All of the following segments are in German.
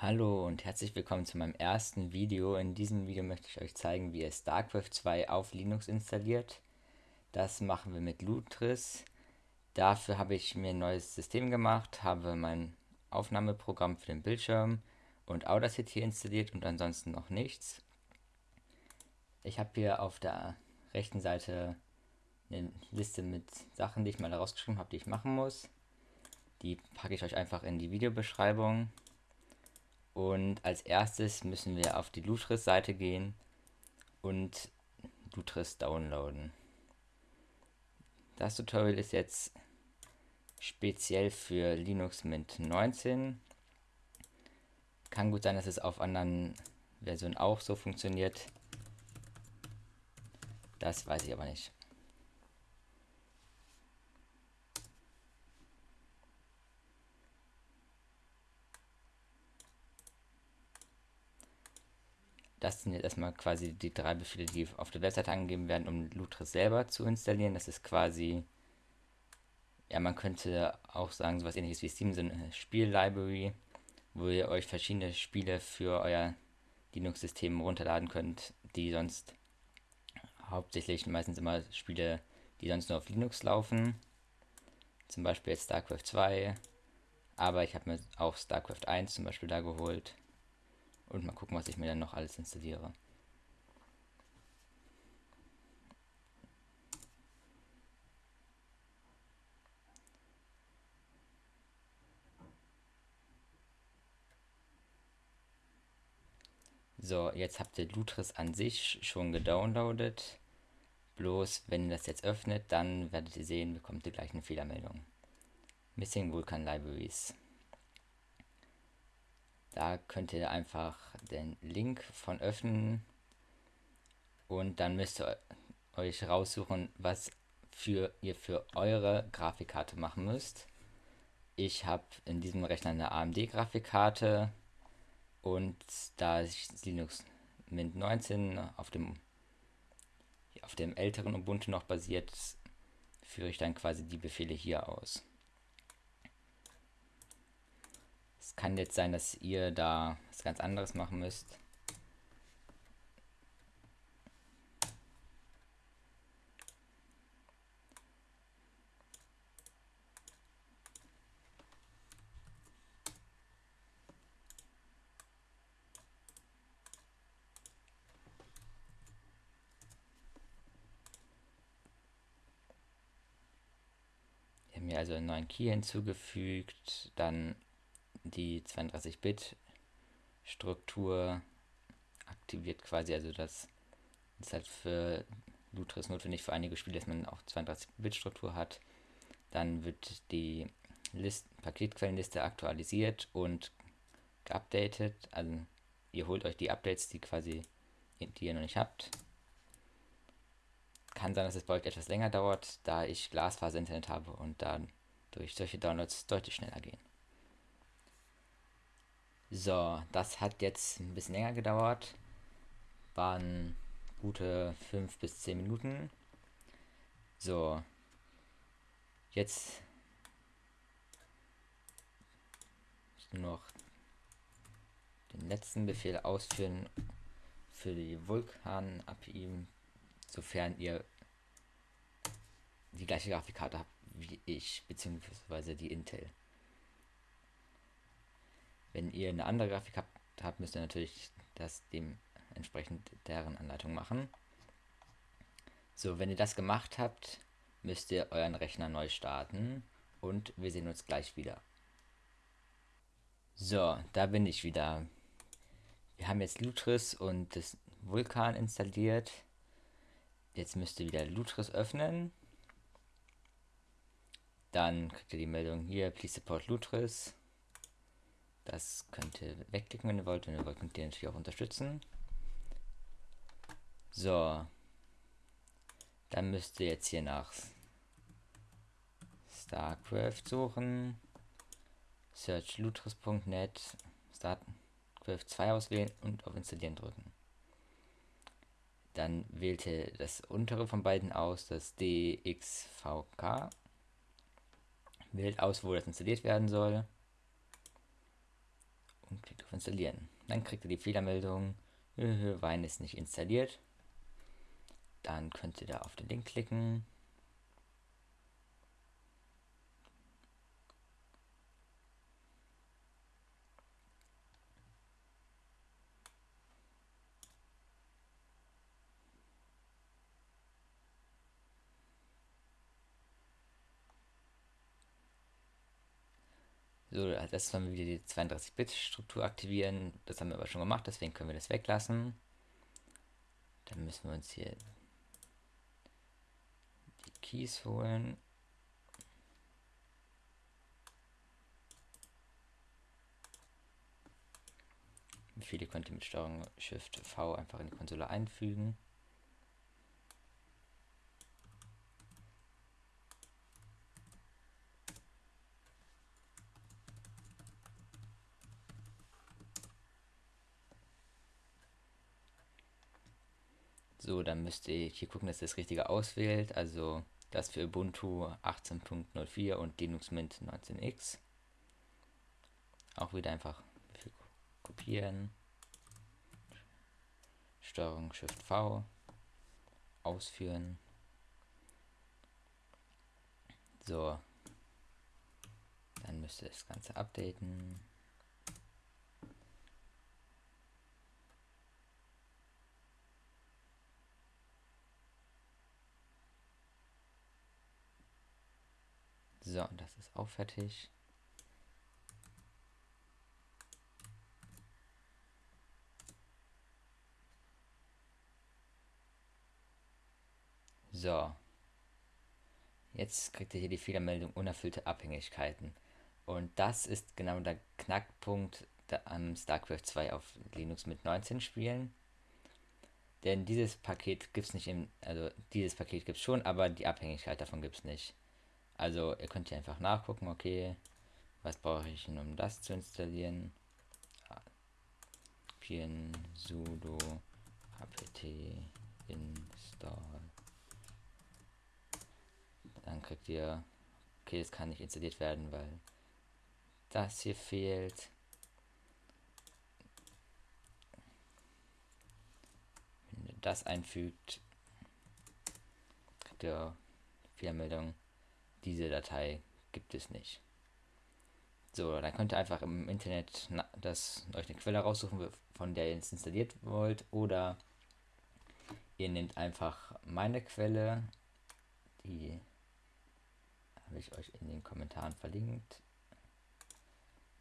Hallo und herzlich willkommen zu meinem ersten Video. In diesem Video möchte ich euch zeigen, wie ihr StarCraft 2 auf Linux installiert. Das machen wir mit Lutris. Dafür habe ich mir ein neues System gemacht, habe mein Aufnahmeprogramm für den Bildschirm und Audacity installiert und ansonsten noch nichts. Ich habe hier auf der rechten Seite eine Liste mit Sachen, die ich mal rausgeschrieben habe, die ich machen muss. Die packe ich euch einfach in die Videobeschreibung. Und als erstes müssen wir auf die Lutris-Seite gehen und Lutris downloaden. Das Tutorial ist jetzt speziell für Linux Mint 19. Kann gut sein, dass es auf anderen Versionen auch so funktioniert. Das weiß ich aber nicht. Das sind jetzt erstmal quasi die drei Befehle, die auf der Webseite angegeben werden, um Lutris selber zu installieren. Das ist quasi, ja, man könnte auch sagen, sowas ähnliches wie Steam, so eine Spiellibrary, wo ihr euch verschiedene Spiele für euer Linux-System runterladen könnt, die sonst hauptsächlich meistens immer Spiele, die sonst nur auf Linux laufen. Zum Beispiel jetzt StarCraft 2, aber ich habe mir auch StarCraft 1 zum Beispiel da geholt. Und mal gucken, was ich mir dann noch alles installiere. So, jetzt habt ihr Lutris an sich schon gedownloadet. Bloß, wenn ihr das jetzt öffnet, dann werdet ihr sehen, bekommt ihr gleich eine Fehlermeldung. Missing Vulkan Libraries. Da könnt ihr einfach den Link von öffnen und dann müsst ihr euch raussuchen, was für ihr für eure Grafikkarte machen müsst. Ich habe in diesem Rechner eine AMD Grafikkarte und da Linux Mint 19 auf dem auf dem älteren Ubuntu noch basiert, führe ich dann quasi die Befehle hier aus. Kann jetzt sein, dass ihr da was ganz anderes machen müsst. Wir haben hier also einen neuen Key hinzugefügt, dann die 32-Bit-Struktur aktiviert quasi, also das ist halt für Lutris notwendig für einige Spiele, dass man auch 32-Bit-Struktur hat. Dann wird die List Paketquellenliste aktualisiert und geupdatet. Also ihr holt euch die Updates, die quasi die ihr noch nicht habt. Kann sein, dass es bei euch etwas länger dauert, da ich Glasfaser-Internet habe und dann durch solche Downloads deutlich schneller gehen. So, das hat jetzt ein bisschen länger gedauert. Waren gute 5 bis 10 Minuten. So. Jetzt noch den letzten Befehl ausführen für die Vulkan-API, sofern ihr die gleiche Grafikkarte habt wie ich, beziehungsweise die Intel. Wenn ihr eine andere Grafik habt, habt müsst ihr natürlich das dementsprechend deren Anleitung machen. So, wenn ihr das gemacht habt, müsst ihr euren Rechner neu starten und wir sehen uns gleich wieder. So, da bin ich wieder. Wir haben jetzt Lutris und das Vulkan installiert. Jetzt müsst ihr wieder Lutris öffnen. Dann kriegt ihr die Meldung hier, please support Lutris. Das könnt ihr wegklicken, wenn ihr wollt. Wenn ihr wollt, könnt ihr natürlich auch unterstützen. So. Dann müsst ihr jetzt hier nach StarCraft suchen. Search lutris.net. StarCraft 2 auswählen und auf Installieren drücken. Dann wählt ihr das untere von beiden aus, das DXVK. Wählt aus, wo das installiert werden soll und klickt Starkwift installieren. Dann kriegt ihr die Fehlermeldung, Wein ist nicht installiert. Dann könnt ihr da auf den Link klicken. So, das sollen wir wieder die 32-Bit-Struktur aktivieren. Das haben wir aber schon gemacht, deswegen können wir das weglassen. Dann müssen wir uns hier die Keys holen. Viele könnt ihr mit Steuerung Shift V einfach in die Konsole einfügen. So, dann müsst ihr hier gucken, dass das Richtige auswählt. Also das für Ubuntu 18.04 und Linux Mint 19x. Auch wieder einfach kopieren. Steuerung Shift V. Ausführen. So. Dann müsst ihr das Ganze updaten. So, das ist auch fertig. So. Jetzt kriegt ihr hier die Fehlermeldung unerfüllte Abhängigkeiten. Und das ist genau der Knackpunkt am StarCraft 2 auf Linux mit 19 Spielen. Denn dieses Paket gibt es nicht im, also dieses Paket gibt es schon, aber die Abhängigkeit davon gibt es nicht. Also ihr könnt hier einfach nachgucken, okay, was brauche ich, um das zu installieren. Pien sudo apt install. Dann kriegt ihr, okay, das kann nicht installiert werden, weil das hier fehlt. Wenn ihr das einfügt, kriegt ihr Fehlermeldung diese Datei gibt es nicht. So, dann könnt ihr einfach im Internet das, euch eine Quelle raussuchen, von der ihr es installiert wollt. Oder ihr nehmt einfach meine Quelle, die habe ich euch in den Kommentaren verlinkt,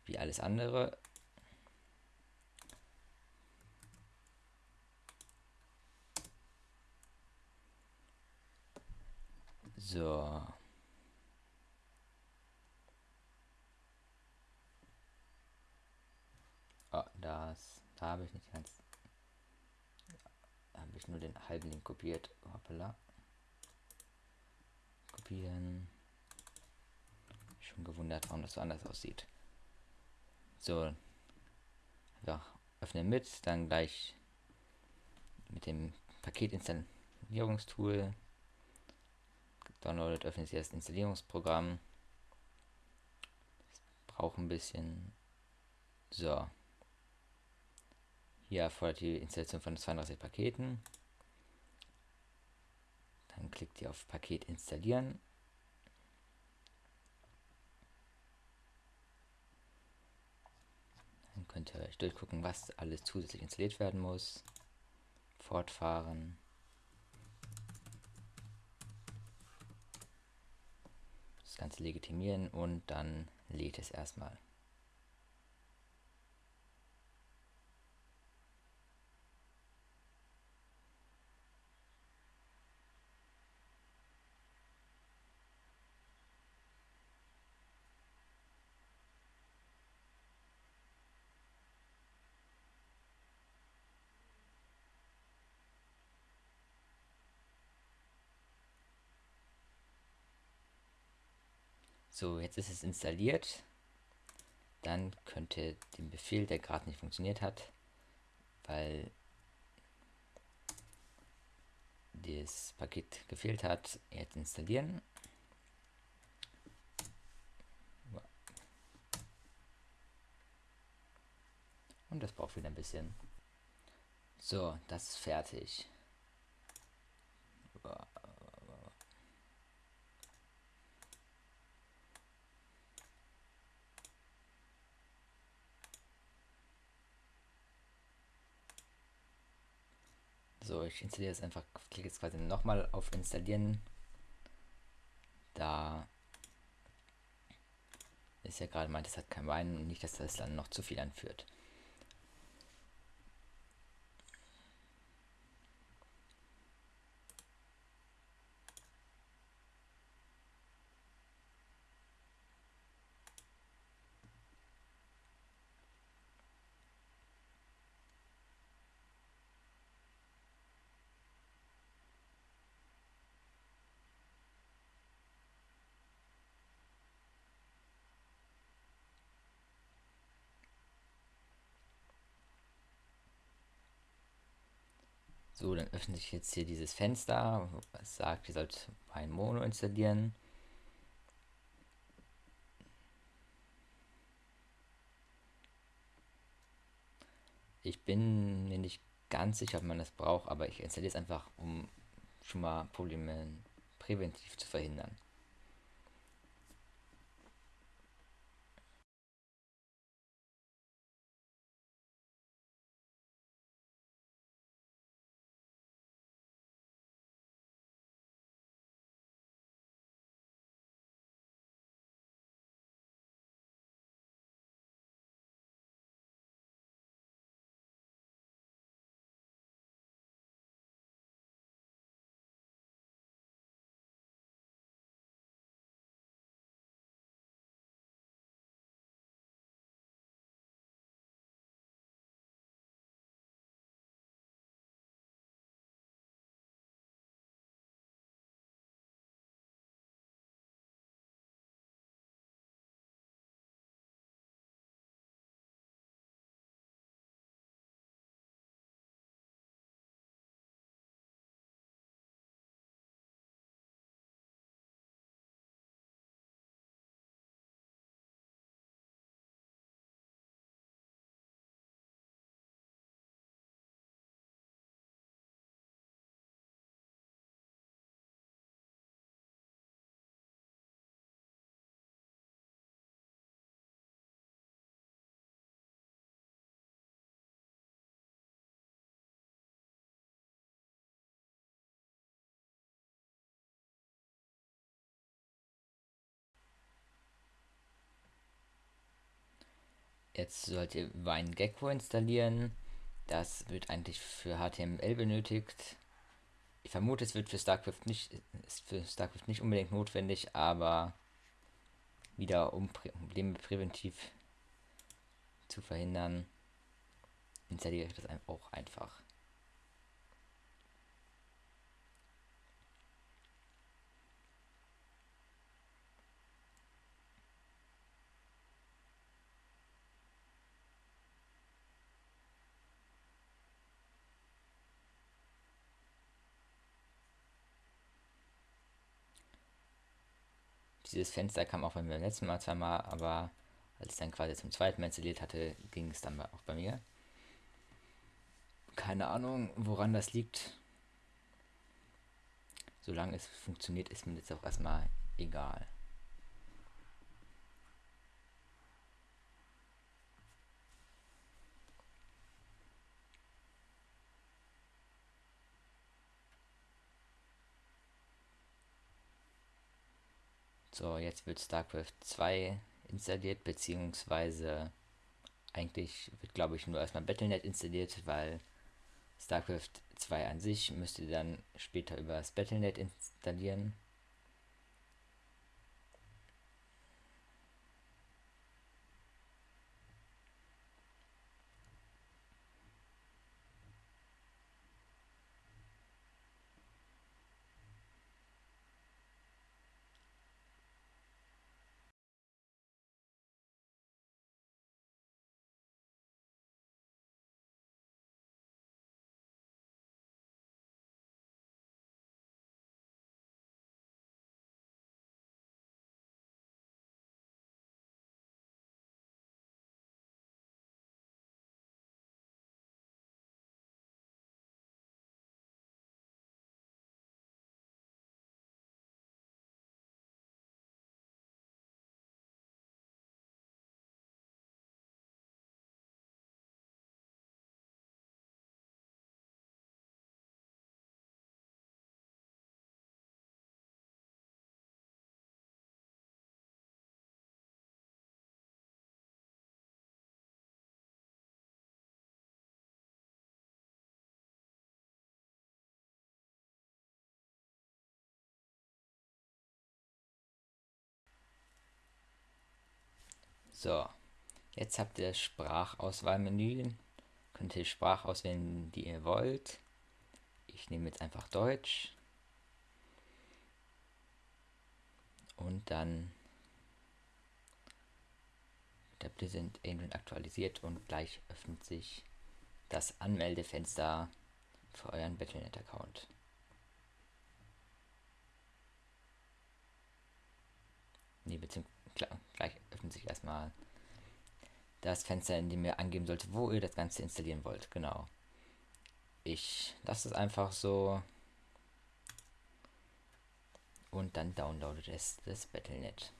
wie alles andere. So. Oh, das, da habe ich nicht ganz. Da habe ich nur den halben Link kopiert. Hoppala. Kopieren. Schon gewundert, warum das so anders aussieht. So. Ja, öffnen mit, dann gleich mit dem Paketinstallierungstool. Downloadet, öffnet Sie das Installierungsprogramm. Das braucht ein bisschen. So. Hier erfordert die Installation von 32 Paketen. Dann klickt ihr auf Paket installieren. Dann könnt ihr euch durchgucken, was alles zusätzlich installiert werden muss. Fortfahren. Das Ganze legitimieren und dann lädt es erstmal. So, jetzt ist es installiert. Dann könnt ihr den Befehl, der gerade nicht funktioniert hat, weil das Paket gefehlt hat, jetzt installieren. Und das braucht wieder ein bisschen. So, das ist fertig. So, ich installiere es einfach, klicke jetzt quasi nochmal auf Installieren. Da ist ja gerade meint, es hat kein Wein und nicht, dass das dann noch zu viel anführt. So, dann öffnet sich jetzt hier dieses Fenster, was sagt, ihr sollt ein Mono installieren. Ich bin mir nicht ganz sicher, ob man das braucht, aber ich installiere es einfach, um schon mal Probleme präventiv zu verhindern. Jetzt sollt ihr WineGecko installieren. Das wird eigentlich für HTML benötigt. Ich vermute, es wird für StarCraft nicht, ist für StarCraft nicht unbedingt notwendig, aber wieder um Probleme präventiv zu verhindern, installiere ich das auch einfach. Dieses Fenster kam auch bei mir beim letzten Mal zweimal, aber als ich dann quasi zum zweiten Mal installiert hatte, ging es dann auch bei mir. Keine Ahnung, woran das liegt. Solange es funktioniert, ist mir jetzt auch erstmal egal. So, jetzt wird StarCraft 2 installiert, beziehungsweise eigentlich wird, glaube ich, nur erstmal Battlenet installiert, weil StarCraft 2 an sich müsste dann später über das Battlenet installieren. So, jetzt habt ihr das Sprachauswahlmenü. Könnt ihr Sprache auswählen, die ihr wollt. Ich nehme jetzt einfach Deutsch. Und dann der sind Engine aktualisiert und gleich öffnet sich das Anmeldefenster für euren Battlenet-Account. Nee, beziehungsweise gleich öffnet sich erstmal das Fenster, in dem ihr angeben sollt, wo ihr das Ganze installieren wollt. Genau. Ich lasse es einfach so. Und dann downloadet es das Battlenet.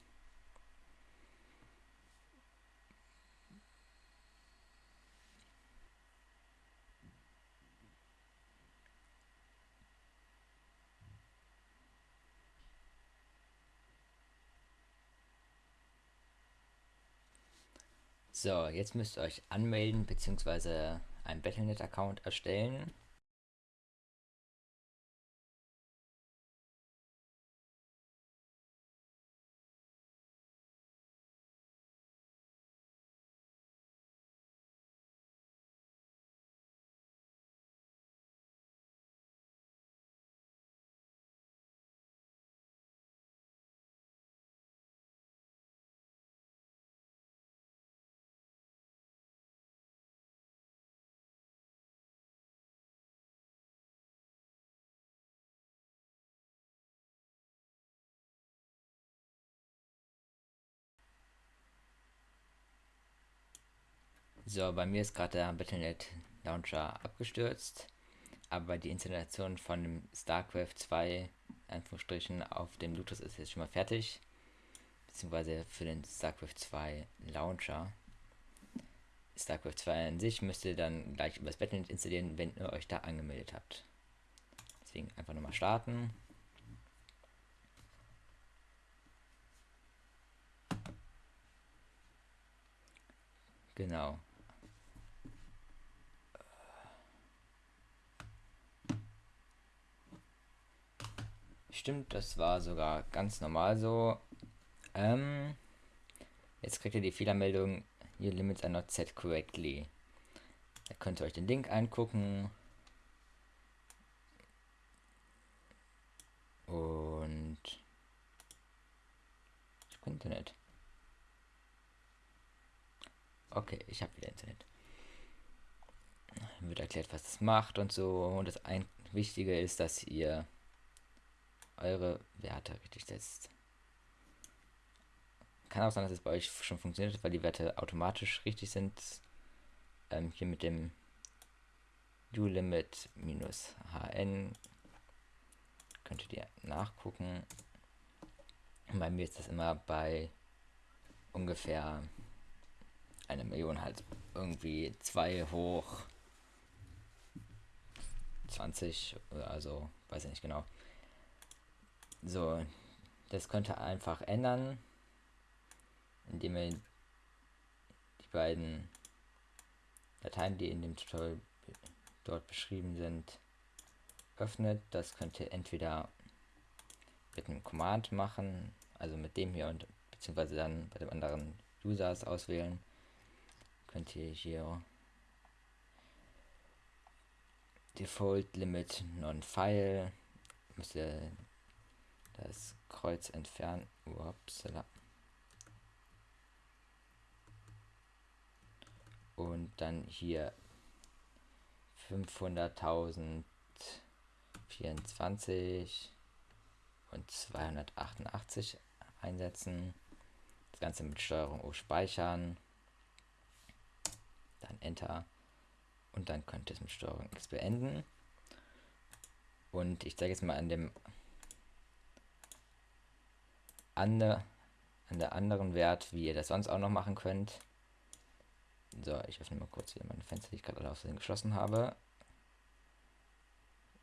So, jetzt müsst ihr euch anmelden bzw. einen Battlenet-Account erstellen. So, bei mir ist gerade der Battlenet Launcher abgestürzt, aber die Installation von dem StarCraft 2 Anführungsstrichen auf dem Bluetooth ist jetzt schon mal fertig, beziehungsweise für den StarCraft 2 Launcher. StarCraft 2 an sich müsst ihr dann gleich über das Battlenet installieren, wenn ihr euch da angemeldet habt. Deswegen einfach nochmal starten. Genau. Stimmt, das war sogar ganz normal so. Ähm, jetzt kriegt ihr die Fehlermeldung, your limits are not set correctly. Da könnt ihr euch den Link angucken. Und Internet. Okay, ich habe wieder Internet. Wird erklärt, was das macht und so. Und das ein Wichtige ist, dass ihr eure Werte richtig setzt. Kann auch sein, dass es bei euch schon funktioniert, weil die Werte automatisch richtig sind. Ähm, hier mit dem ulimit minus hn könntet ihr nachgucken. Bei mir ist das immer bei ungefähr eine Million halt irgendwie 2 hoch 20, also weiß ich nicht genau. So, das könnte einfach ändern, indem ihr die beiden Dateien, die in dem Tutorial dort beschrieben sind, öffnet. Das könnt ihr entweder mit einem Command machen, also mit dem hier und beziehungsweise dann bei dem anderen Users auswählen. Könnt ihr hier Default Limit Non-File müsst ihr das Kreuz entfernen. Upsala. Und dann hier 500.024 und 288 einsetzen. Das Ganze mit Steuerung O speichern. Dann Enter. Und dann könnt ihr es mit Steuerung X beenden. Und ich zeige jetzt mal an dem an der, an der anderen Wert, wie ihr das sonst auch noch machen könnt. So, ich öffne mal kurz hier meine Fenster, die ich gerade aus geschlossen habe.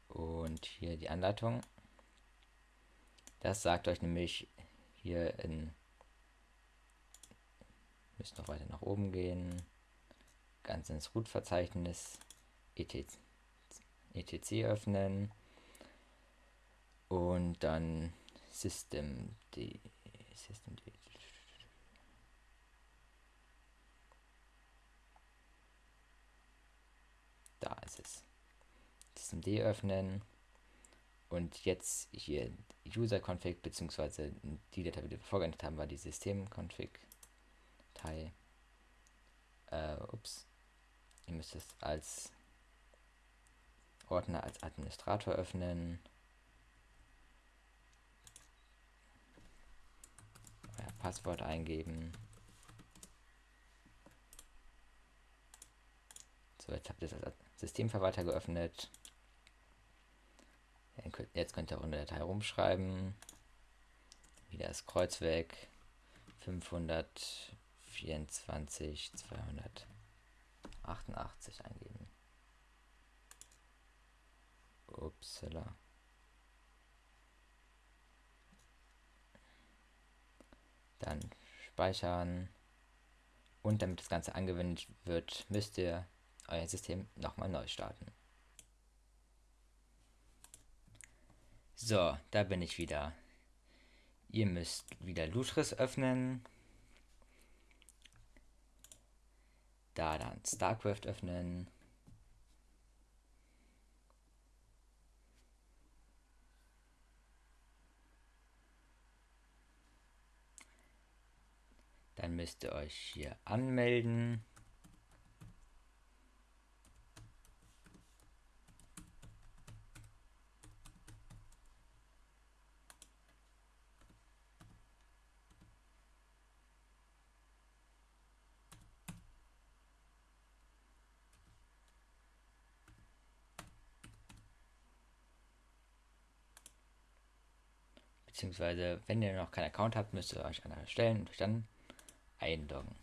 Und hier die Anleitung. Das sagt euch nämlich hier in müsst noch weiter nach oben gehen. Ganz ins Root-Verzeichnis etc, etc öffnen und dann System D. System D. Da ist es. System D öffnen. Und jetzt hier User-Config, beziehungsweise die Datei, die wir vorgeändert haben, war die System-Config-Datei. Äh, ups. Ihr müsst es als Ordner als Administrator öffnen. Euer Passwort eingeben. So, jetzt habt ihr das als Systemverwalter geöffnet. Jetzt könnt ihr auch in der Datei rumschreiben. Wieder das Kreuz weg. 524, 288 eingeben. Upsala. Dann speichern. Und damit das Ganze angewendet wird, müsst ihr euer System nochmal neu starten. So, da bin ich wieder. Ihr müsst wieder Lutris öffnen. Da dann StarCraft öffnen. Dann müsst ihr euch hier anmelden. Beziehungsweise, wenn ihr noch keinen Account habt, müsst ihr euch einer erstellen und euch dann einloggen.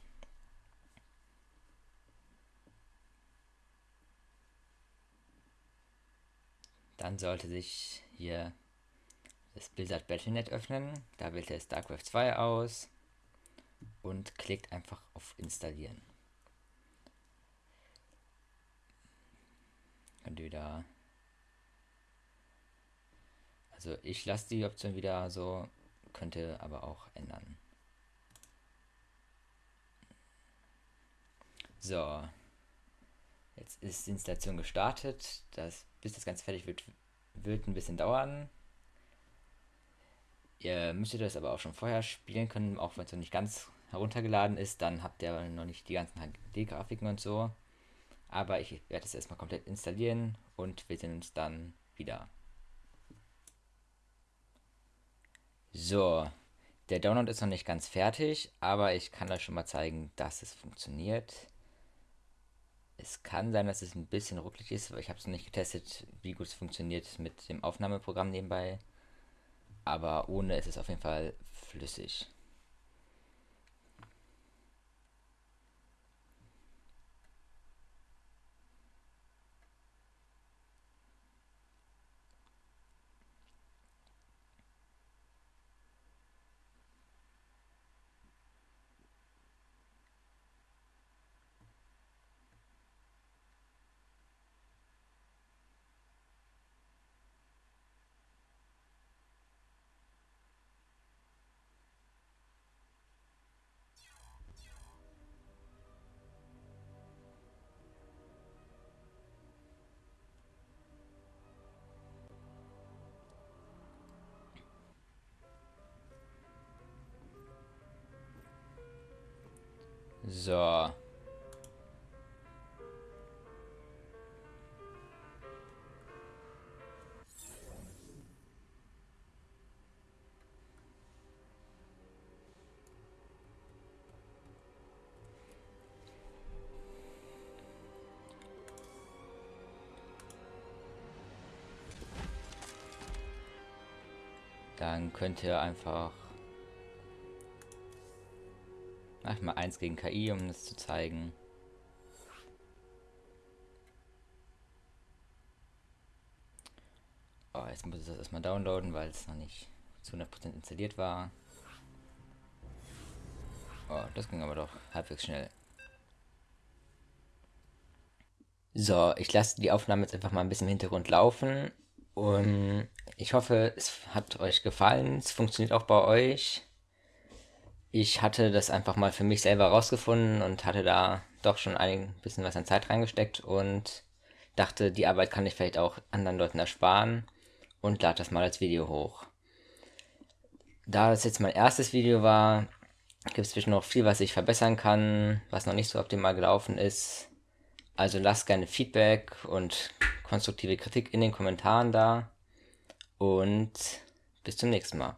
Dann sollte sich hier das Blizzard Battle.net öffnen. Da wählt ihr StarCraft 2 aus und klickt einfach auf Installieren. Könnt wieder. Also ich lasse die Option wieder so, könnte aber auch ändern. So. Jetzt ist die Installation gestartet. Das, bis das Ganze fertig wird, wird ein bisschen dauern. Ihr müsstet das aber auch schon vorher spielen können, auch wenn es noch nicht ganz heruntergeladen ist. Dann habt ihr noch nicht die ganzen HD-Grafiken und so. Aber ich werde es erstmal komplett installieren und wir sehen uns dann wieder. So, der Download ist noch nicht ganz fertig, aber ich kann euch schon mal zeigen, dass es funktioniert. Es kann sein, dass es ein bisschen ruckelig ist, weil ich habe es noch nicht getestet, wie gut es funktioniert mit dem Aufnahmeprogramm nebenbei. Aber ohne ist es auf jeden Fall flüssig. So. Dann könnt ihr einfach Mach mal eins gegen KI, um das zu zeigen. Oh, jetzt muss ich das erstmal downloaden, weil es noch nicht zu 100% installiert war. Oh, das ging aber doch halbwegs schnell. So, ich lasse die Aufnahme jetzt einfach mal ein bisschen im Hintergrund laufen. Und ich hoffe, es hat euch gefallen. Es funktioniert auch bei euch ich hatte das einfach mal für mich selber rausgefunden und hatte da doch schon ein bisschen was an Zeit reingesteckt und dachte, die Arbeit kann ich vielleicht auch anderen Leuten ersparen und lade das mal als Video hoch. Da das jetzt mein erstes Video war, gibt es zwischen noch viel, was ich verbessern kann, was noch nicht so optimal gelaufen ist. Also lasst gerne Feedback und konstruktive Kritik in den Kommentaren da. Und bis zum nächsten Mal.